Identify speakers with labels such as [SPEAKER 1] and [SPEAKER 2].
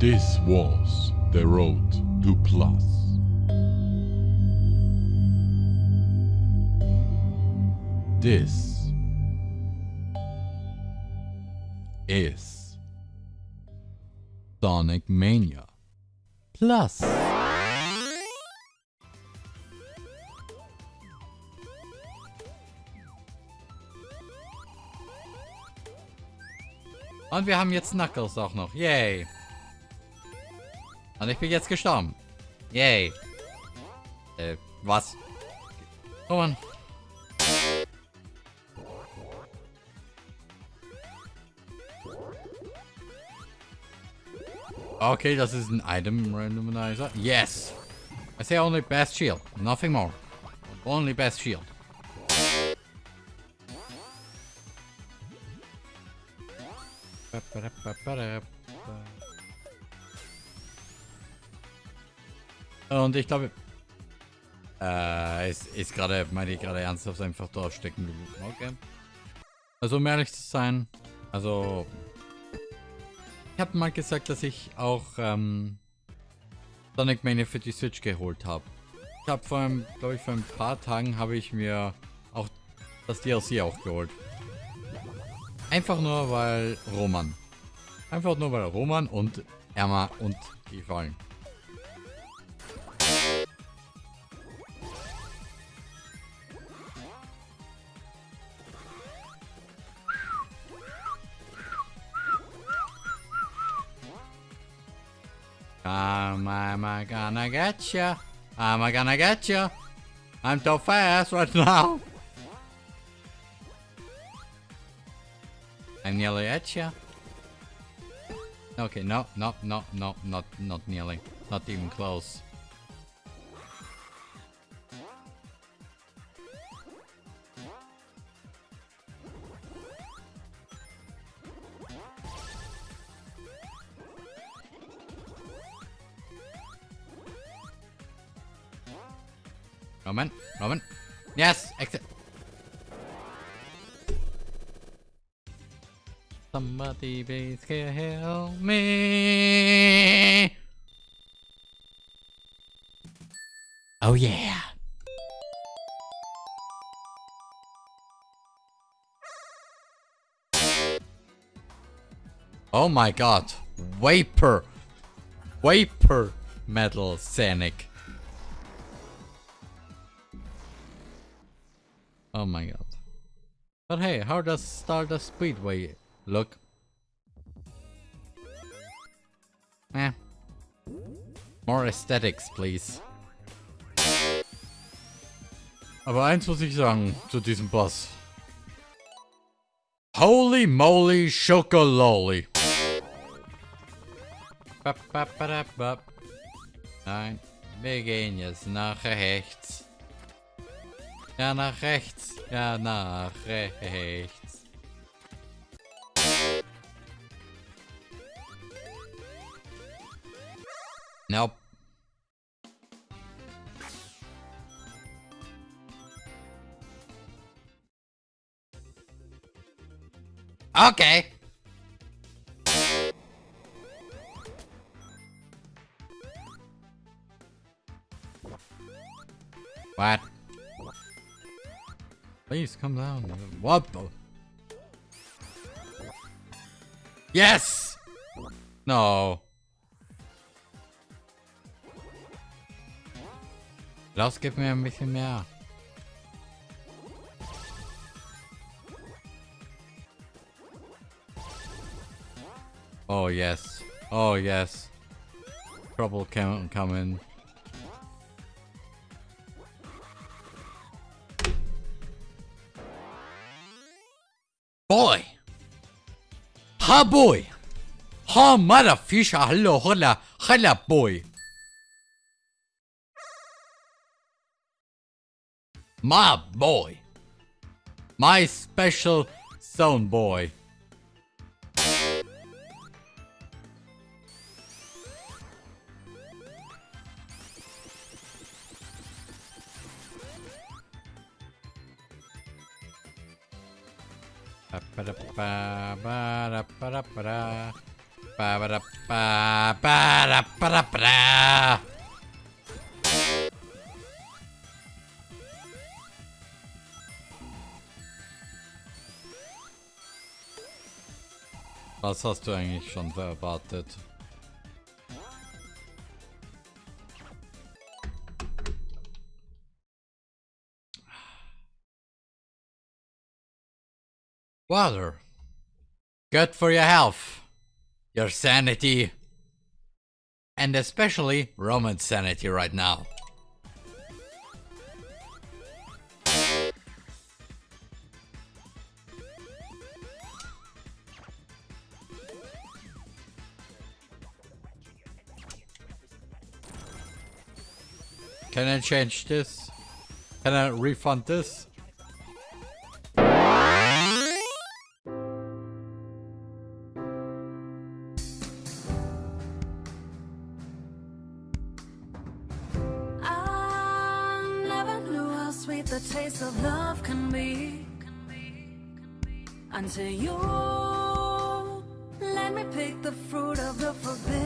[SPEAKER 1] This was the road to plus. This is Sonic Mania Plus. Und wir haben jetzt Knuckles auch noch. Yay. Und ich bin jetzt gestorben. Yay. Äh, was? Oh Mann. Okay, das ist ein Item Randomizer. Yes! I say only best shield. Nothing more. Only best shield. Und ich glaube, äh, ist, ist gerade, meine ich gerade ernsthaft einfach da stecken geblieben. Okay. Also um ehrlich zu sein, also ich habe mal gesagt, dass ich auch ähm, Sonic Mania für die Switch geholt habe. Ich habe vor einem, glaube ich, vor ein paar Tagen habe ich mir auch das DLC auch geholt. Einfach nur, weil Roman. Einfach nur, weil Roman und Emma und gefallen. Um, am I gonna get ya? Am I gonna get ya? I'm so fast right now. I'm nearly at ya. Okay, no, no, no, no, not, not nearly. Not even close. Moment, moment. Yes, exit. Somebody please help me. Oh yeah. Oh my god. Vapor. Vapor Metal Scenic. Oh my god. But hey, how does Stardust Speedway look? Eh. More aesthetics, please. Aber eins muss ich sagen zu diesem Boss. Holy moly chocololi. Nein, wir gehen jetzt nach rechts. Ja, nach rechts. Ja, nach rechts. Nope. Okay. What? Please come down. What the? Yes! No. Los, gib mir ein bisschen mehr. Oh yes. Oh yes. Trouble can coming. Boy! Ha boy! Ha mother fisher hello holla holla boy! My boy! My special zone boy! Was hast du eigentlich schon erwartet? Water. Good for your health, your sanity, and especially Roman's sanity right now. Can I change this? Can I refund this?
[SPEAKER 2] Sweet the taste of love can be until you let me pick the fruit of the forbidden.